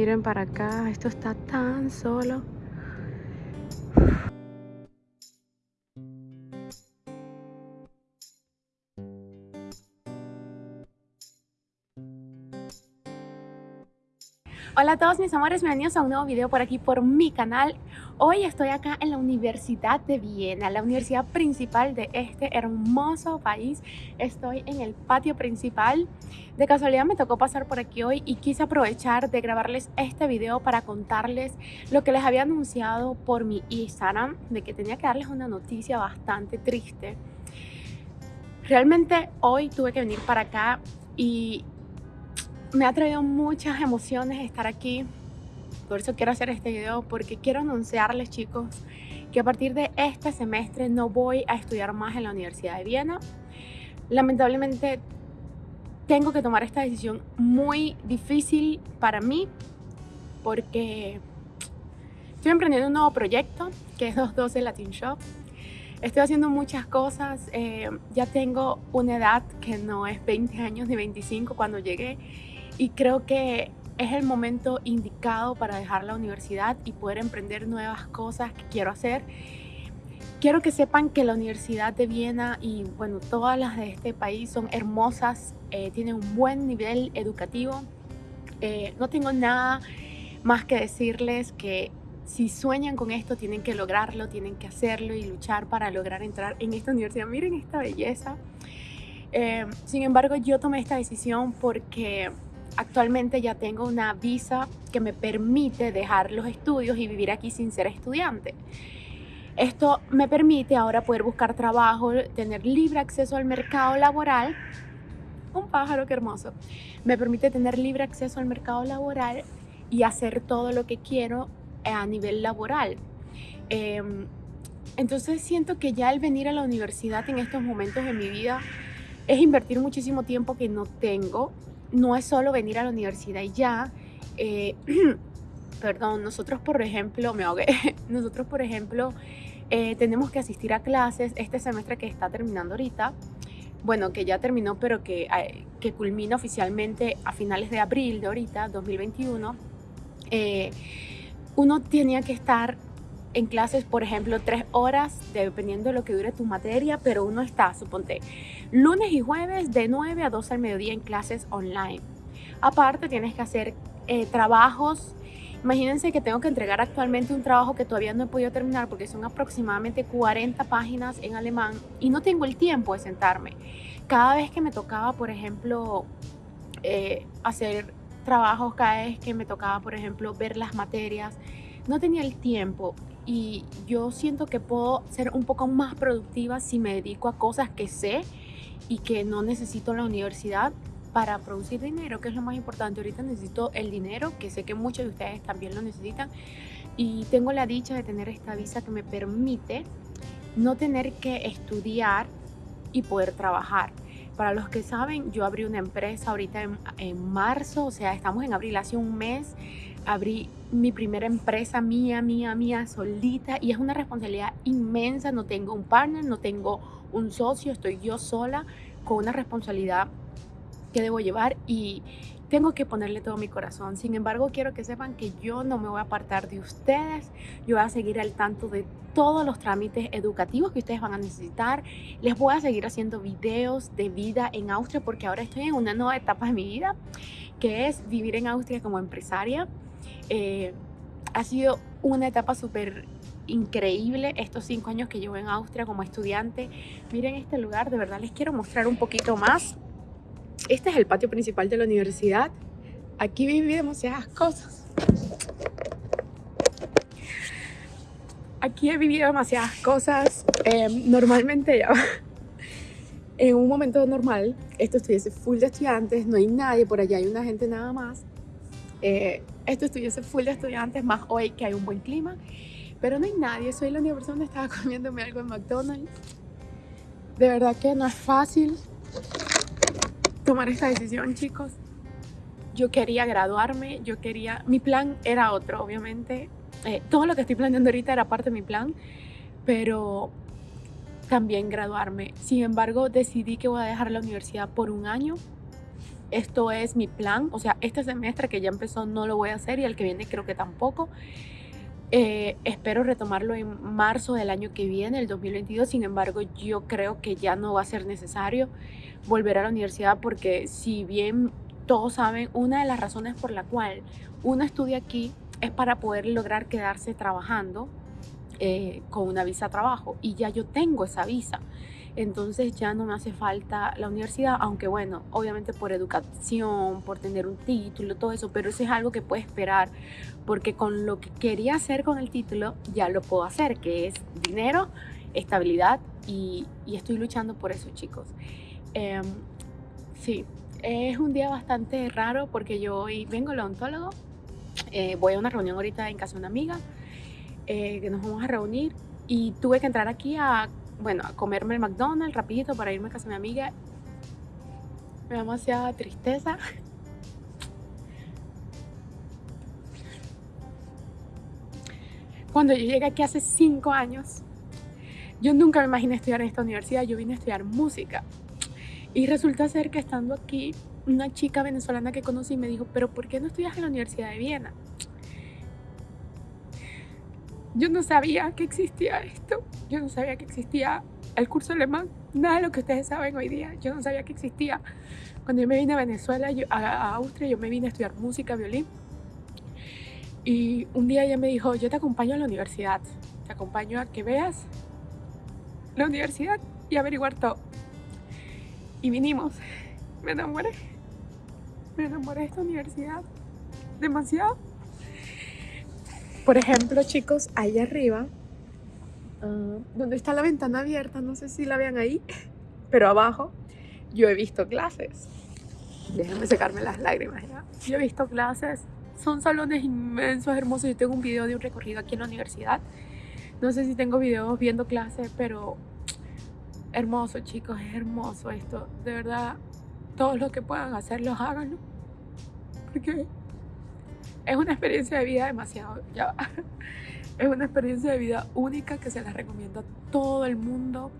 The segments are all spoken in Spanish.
Miren para acá, esto está tan solo. Hola a todos mis amores, bienvenidos a un nuevo video por aquí por mi canal. Hoy estoy acá en la Universidad de Viena, la universidad principal de este hermoso país. Estoy en el patio principal. De casualidad me tocó pasar por aquí hoy y quise aprovechar de grabarles este video para contarles Lo que les había anunciado por mi Instagram De que tenía que darles una noticia bastante triste. Realmente hoy tuve que venir para acá y me ha traído muchas emociones estar aquí. Por eso quiero hacer este video, porque quiero anunciarles, chicos, que a partir de este semestre no voy a estudiar más en la Universidad de Viena. Lamentablemente tengo que tomar esta decisión muy difícil para mí, porque estoy emprendiendo un nuevo proyecto, que es 212 Latin Shop. Estoy haciendo muchas cosas, eh, ya tengo una edad que no es 20 años ni 25 cuando llegué y creo que es el momento indicado para dejar la universidad y poder emprender nuevas cosas que quiero hacer. Quiero que sepan que la Universidad de Viena y bueno, todas las de este país son hermosas, eh, tienen un buen nivel educativo. Eh, no tengo nada más que decirles que si sueñan con esto tienen que lograrlo, tienen que hacerlo y luchar para lograr entrar en esta universidad. Miren esta belleza. Eh, sin embargo, yo tomé esta decisión porque Actualmente ya tengo una visa que me permite dejar los estudios y vivir aquí sin ser estudiante. Esto me permite ahora poder buscar trabajo, tener libre acceso al mercado laboral. Un pájaro, qué hermoso. Me permite tener libre acceso al mercado laboral y hacer todo lo que quiero a nivel laboral. Em, entonces siento que ya el venir a la universidad en estos momentos de mi vida es invertir muchísimo tiempo que no tengo no es solo venir a la universidad y ya. Eh, perdón, nosotros por ejemplo, me ahogué, nosotros por ejemplo eh, tenemos que asistir a clases este semestre que está terminando ahorita, bueno, que ya terminó, pero que, eh, que culmina oficialmente a finales de abril de ahorita, 2021, uno tenía que estar en clases, por ejemplo, tres horas, dependiendo de lo que dure tu materia, pero uno está, suponte, lunes y jueves de 9 a 12 al mediodía en clases online. Aparte, tienes que hacer eh, trabajos. Imagínense que tengo que entregar actualmente un trabajo que todavía no he podido terminar porque son aproximadamente 40 páginas en alemán y no tengo el tiempo de sentarme. Cada vez que me tocaba, por ejemplo, eh, hacer trabajos, cada vez que me tocaba, por ejemplo, ver las materias, no tenía el tiempo y yo siento que puedo ser un poco más productiva si me dedico a cosas que sé y que no necesito la universidad para producir dinero, que es lo más importante. Ahorita necesito el dinero, que sé que muchos de ustedes también lo necesitan. Y tengo la dicha de tener esta visa que me permite no tener que estudiar y poder trabajar. Para los que saben, yo abrí una empresa ahorita en, en marzo, o sea, estamos en abril, hace un mes abrí mi primera empresa mía, mía, mía, solita y es una responsabilidad inmensa, no tengo un partner, no tengo un socio, estoy yo sola con una responsabilidad que debo llevar y tengo que ponerle todo mi corazón. Sin embargo, quiero que sepan que yo no me voy a apartar de ustedes. Yo voy a seguir al tanto de todos los trámites educativos que ustedes van a necesitar. Les voy a seguir haciendo videos de vida en Austria porque ahora estoy en una nueva etapa de mi vida, que es vivir en Austria como empresaria. Eh, ha sido una etapa súper increíble estos cinco años que llevo en Austria como estudiante. Miren este lugar, de verdad les quiero mostrar un poquito más. Este es el patio principal de la universidad. Aquí viví demasiadas cosas. Aquí he vivido demasiadas cosas. Em, normalmente ya en un momento normal, esto estuviese full de estudiantes, no hay nadie, por allá hay una gente nada más. Eh, esto estuviese full de estudiantes, más hoy que hay un buen clima. Pero no hay nadie, soy la única persona que estaba comiéndome algo en McDonald's. De verdad que no es fácil tomar esta decisión, chicos. Yo quería graduarme, yo quería... Mi plan era otro, obviamente. Eh, todo lo que estoy planeando ahorita era parte de mi plan, pero también graduarme. Sin embargo, decidí que voy a dejar la universidad por un año esto es mi plan, o sea, este semestre que ya empezó no lo voy a hacer y el que viene creo que tampoco. Eh, espero retomarlo en marzo del año que viene, el 2022. Sin embargo, yo creo que ya no va a ser necesario volver a la universidad porque si bien todos saben, una de las razones por la cual uno estudia aquí es para poder lograr quedarse trabajando eh, con una visa de trabajo y ya yo tengo esa visa entonces ya no me hace falta la universidad, aunque bueno, obviamente por educación, por tener un título, todo eso, pero eso es algo que puede esperar, porque con lo que quería hacer con el título ya lo puedo hacer, que es dinero, estabilidad y, estoy luchando por eso, chicos. Em, sí, es un día bastante raro porque yo hoy vengo al odontólogo, eh, voy a una reunión ahorita en casa de una amiga, eh, que nos vamos a reunir y tuve que entrar aquí a bueno, a comerme el McDonald's rapidito para irme a casa de mi amiga. Me da demasiada tristeza. Cuando yo llegué aquí hace cinco años, yo nunca me imaginé estudiar en esta universidad, yo vine a estudiar música. Y resulta ser que estando aquí, una chica venezolana que conocí me dijo, pero ¿por qué no estudias en la Universidad de Viena? Yo no sabía que existía esto. Yo no sabía que existía el curso alemán. Nada de lo que ustedes saben hoy día. Yo no sabía que existía. Cuando yo me vine a Venezuela, a, Austria, yo me vine a estudiar música, violín. Y un día ella me dijo, yo te acompaño a la universidad. Te acompaño a que veas la universidad y averiguar todo. Y vinimos. Me enamoré. Me enamoré de esta universidad. Demasiado. Por ejemplo, chicos, ahí arriba, ah, donde está la ventana abierta, no sé si la vean ahí, pero abajo yo he visto clases. Déjenme secarme las lágrimas ya. Yo he visto clases, son salones inmensos, hermosos. Yo tengo un video de un recorrido aquí en la universidad. No sé si tengo videos viendo clases, pero hermoso, chicos, es hermoso esto. De verdad, todos los que puedan hacerlo, háganlo. Porque es una experiencia de vida demasiado, ya Es una experiencia de vida única que se la recomiendo a todo el mundo.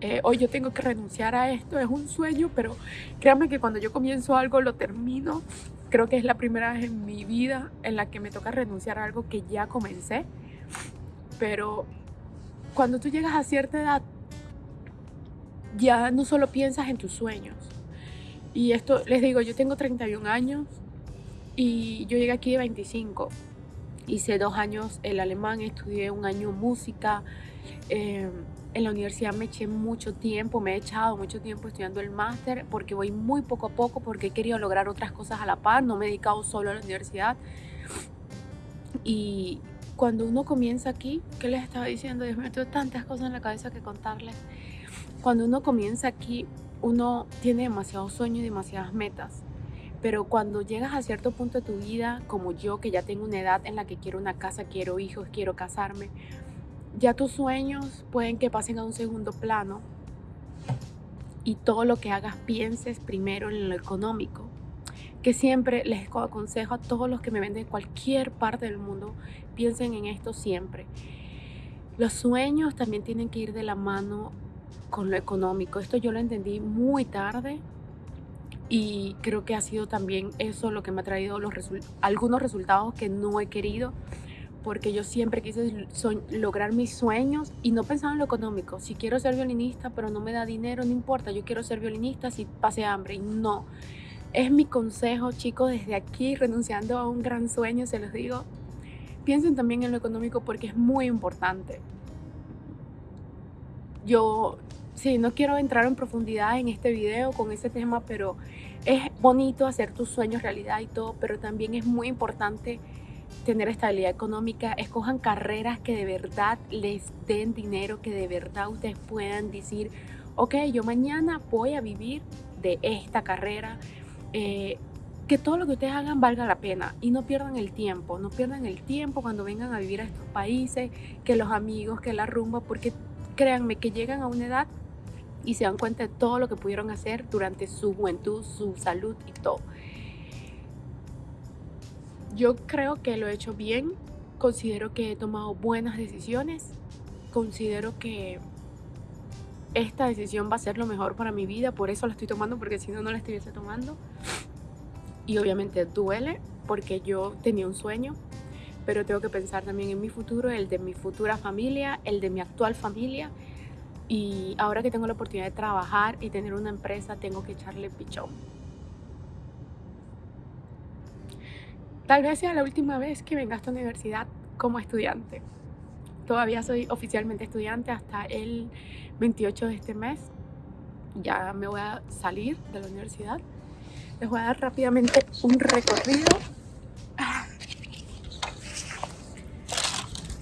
Eh, hoy yo tengo que renunciar a esto, es un sueño, pero créanme que cuando yo comienzo algo lo termino. Creo que es la primera vez en mi vida en la que me toca renunciar a algo que ya comencé. Pero cuando tú llegas a cierta edad, ya no solo piensas en tus sueños. Y esto, les digo, yo tengo 31 años, y yo llegué aquí de 25. Hice dos años el alemán, estudié un año música. Eh, en la universidad me eché mucho tiempo, me he echado mucho tiempo estudiando el máster porque voy muy poco a poco porque he querido lograr otras cosas a la par, no me he dedicado solo a la universidad. Y cuando uno comienza aquí, ¿qué les estaba diciendo? Dios mío, tengo tantas cosas en la cabeza que contarles. Cuando uno comienza aquí, uno tiene demasiados sueños y demasiadas metas. Pero cuando llegas a cierto punto de tu vida, como yo, que ya tengo una edad en la que quiero una casa, quiero hijos, quiero casarme, ya tus sueños pueden que pasen a un segundo plano y todo lo que hagas pienses primero en lo económico. Que siempre les aconsejo a todos los que me venden en cualquier parte del mundo, piensen en esto siempre. Los sueños también tienen que ir de la mano con lo económico. Esto yo lo entendí muy tarde, y creo que ha sido también eso lo que me ha traído los algunos resultados que no he querido porque yo siempre quise lograr mis sueños y no pensaba en lo económico. Si quiero ser violinista pero no me da dinero, no importa, yo quiero ser violinista si pase hambre y no. Es mi consejo, chicos, desde aquí, renunciando a un gran sueño, se los digo. Piensen también en lo económico porque es muy importante. Yo sí, no quiero entrar en profundidad en este video con ese tema, pero es bonito hacer tus sueños realidad y todo, pero también es muy importante tener estabilidad económica. Escojan carreras que de verdad les den dinero, que de verdad ustedes puedan decir, ok, yo mañana voy a vivir de esta carrera. Eh, que todo lo que ustedes hagan valga la pena y no pierdan el tiempo, no pierdan el tiempo cuando vengan a vivir a estos países, que los amigos, que la rumba, porque créanme que llegan a una edad y se dan cuenta de todo lo que pudieron hacer durante su juventud, su salud y todo. Yo creo que lo he hecho bien, considero que he tomado buenas decisiones, considero que esta decisión va a ser lo mejor para mi vida, por eso la estoy tomando, porque si no, no la estuviese tomando. Y obviamente duele, porque yo tenía un sueño, pero tengo que pensar también en mi futuro, el de mi futura familia, el de mi actual familia. Y ahora que tengo la oportunidad de trabajar y tener una empresa, tengo que echarle pichón. Tal vez sea la última vez que venga a esta universidad como estudiante. Todavía soy oficialmente estudiante hasta el 28 de este mes. Ya me voy a salir de la universidad. Les voy a dar rápidamente un recorrido.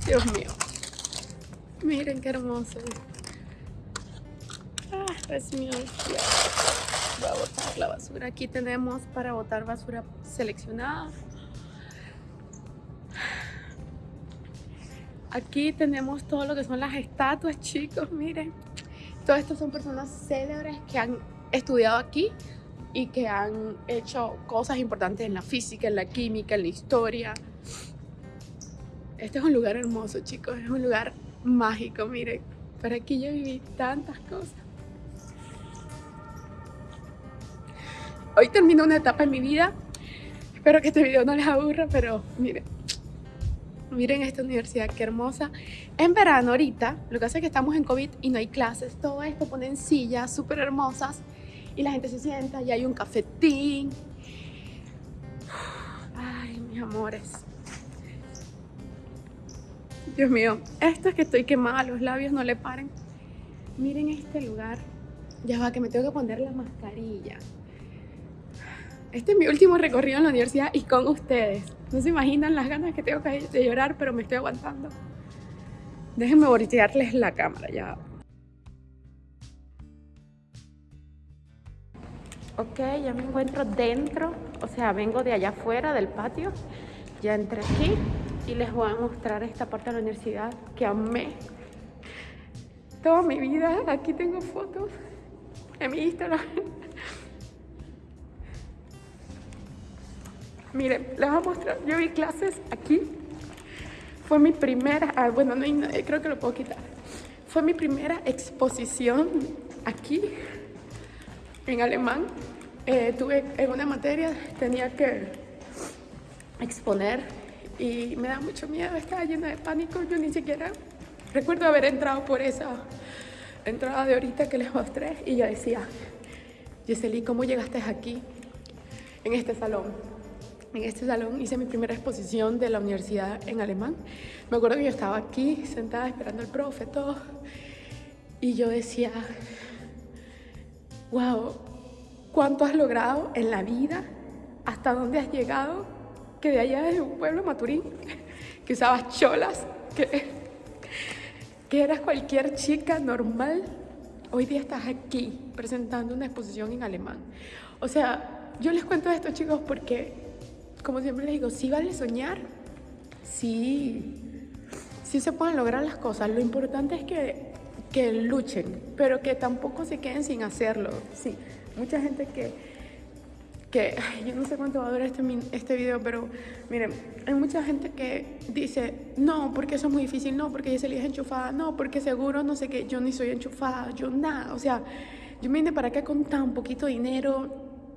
Dios mío. Miren qué hermoso. Es mío. Voy a botar la basura. Aquí tenemos para botar basura seleccionada. Aquí tenemos todo lo que son las estatuas, chicos, miren. Todas estas son personas célebres que han estudiado aquí y que han hecho cosas importantes en la física, en la química, en la historia. Este es un lugar hermoso, chicos, es un lugar mágico, miren. Por aquí yo viví tantas cosas. Hoy termino una etapa en mi vida. Espero que este video no les aburra, pero miren, Miren esta universidad, qué hermosa. En verano ahorita, lo que hace es que estamos en COVID y no hay clases. Todo esto ponen sillas súper hermosas y la gente se sienta y hay un cafetín. Ay, mis amores. Dios mío, esto es que estoy quemada, los labios no le paren. Miren este lugar. Ya va, que me tengo que poner la mascarilla. Este es mi último recorrido en la universidad y con ustedes. No se imaginan las ganas que tengo de llorar, pero me estoy aguantando. Déjenme voltearles la cámara ya. Ok, ya me encuentro dentro, o sea, vengo de allá afuera del patio. Ya entré aquí y les voy a mostrar esta parte de la universidad que amé. Toda mi vida, aquí tengo fotos en mi Instagram. Miren, les voy a mostrar. Yo vi clases aquí. Fue mi primera, ah, bueno, no, eh, creo que lo puedo quitar. Fue mi primera exposición aquí, en alemán. Eh, tuve en una materia, tenía que exponer y me da mucho miedo, estaba llena de pánico. Yo ni siquiera recuerdo haber entrado por esa entrada de ahorita que les mostré y yo decía, Yeseli, ¿cómo llegaste aquí, en este salón? En este salón hice mi primera exposición de la universidad en alemán. Me acuerdo que yo estaba aquí sentada esperando al profe, todo. Y yo decía, wow, ¿cuánto has logrado en la vida? ¿Hasta dónde has llegado? Que de allá de un pueblo maturín, que usabas cholas, que, que eras cualquier chica normal. Hoy día estás aquí presentando una exposición en alemán. O sea, yo les cuento esto chicos porque como siempre les digo, sí vale soñar, sí, sí se pueden lograr las cosas. Lo importante es que, que luchen, pero que tampoco se queden sin hacerlo. Sí, mucha gente que, que yo no sé cuánto va a durar este, este video, pero miren, hay mucha gente que dice, no, porque eso es muy difícil, no, porque yo es enchufada, no, porque seguro no sé qué, yo ni soy enchufada, yo nada, o sea, yo me vine para acá con tan poquito dinero,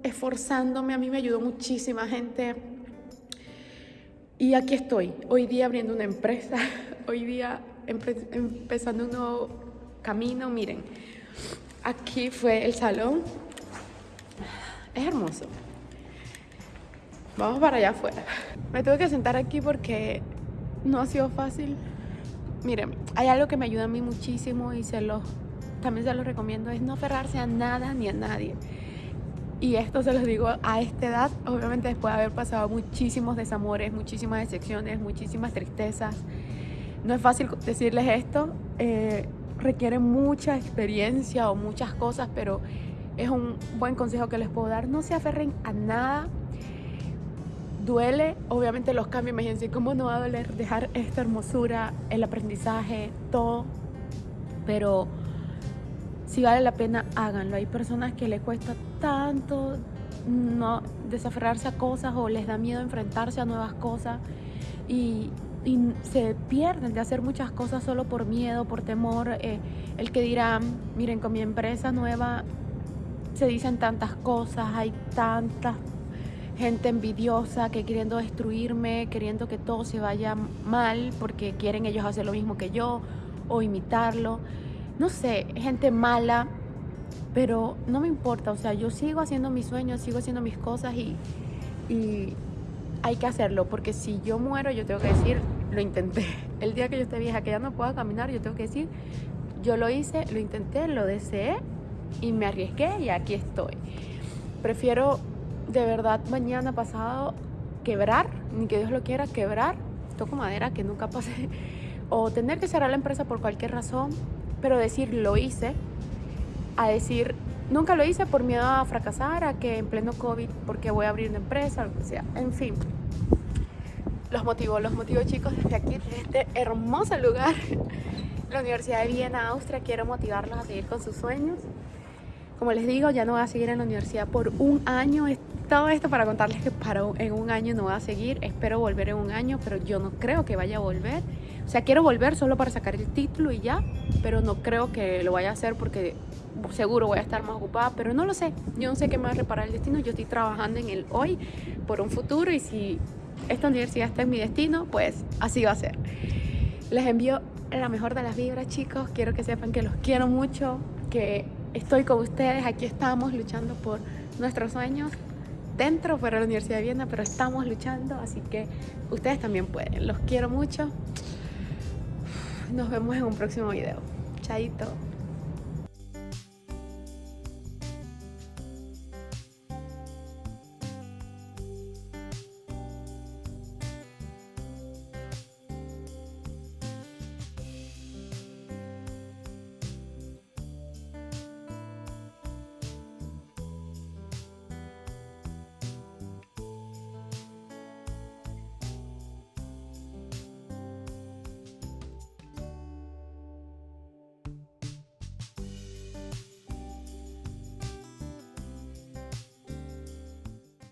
esforzándome, a mí me ayudó muchísima gente, y aquí estoy, hoy día abriendo una empresa, hoy día empezando un nuevo camino. Miren, aquí fue el salón. Es hermoso. Vamos para allá afuera. Me tuve que sentar aquí porque no ha sido fácil. Miren, hay algo que me ayuda a mí muchísimo y se lo, también se lo recomiendo, es no aferrarse a nada ni a nadie. Y esto se los digo a esta edad, obviamente después de haber pasado muchísimos desamores, muchísimas decepciones, muchísimas tristezas. No es fácil decirles esto, eh, requiere mucha experiencia o muchas cosas, pero es un buen consejo que les puedo dar. No se aferren a nada. Duele, obviamente los cambios, imagínense cómo no va a doler dejar esta hermosura, el aprendizaje, todo, pero si vale la pena, háganlo. Hay personas que les cuesta tanto no desaferrarse a cosas o les da miedo enfrentarse a nuevas cosas y se pierden de hacer muchas cosas solo por miedo, por temor. Eh, el que dirán, miren, con mi empresa nueva se dicen tantas cosas, hay tanta gente envidiosa que queriendo destruirme, queriendo que todo se vaya mal porque quieren ellos hacer lo mismo que yo o imitarlo. No sé, gente mala, pero no me importa, o sea, yo sigo haciendo mis sueños, sigo haciendo mis cosas y, hay que hacerlo, porque si yo muero, yo tengo que decir, lo intenté. El día que yo esté vieja, que ya no pueda caminar, yo tengo que decir, yo lo hice, lo intenté, lo deseé y me arriesgué y aquí estoy. Prefiero de verdad mañana pasado quebrar, ni que Dios lo quiera, quebrar, toco madera que nunca pase, o tener que cerrar la empresa por cualquier razón, pero decir lo hice, a decir nunca lo hice por miedo a fracasar, a que en pleno COVID, porque voy a abrir una empresa, lo que sea, en fin. Los motivos, los motivos chicos desde aquí, desde este hermoso lugar, la Universidad de Viena, Austria, quiero motivarlos a seguir con sus sueños. Como les digo, ya no voy a seguir en la universidad por un año. Todo esto para contarles que para en un año no voy a seguir. Espero volver en un año, pero yo no creo que vaya a volver. O sea, quiero volver solo para sacar el título y ya, pero no creo que lo vaya a hacer porque seguro voy a estar más ocupada, pero no lo sé. Yo no sé qué me va a reparar el destino. Yo estoy trabajando en el hoy por un futuro y si esta universidad está en mi destino, pues así va a ser. Les envío la mejor de las vibras, chicos. Quiero que sepan que los quiero mucho, que estoy con ustedes, aquí estamos luchando por nuestros sueños dentro, fuera de la Universidad de Viena, pero estamos luchando, así que ustedes también pueden. Los quiero mucho. Nos vemos en un próximo video. Chaito.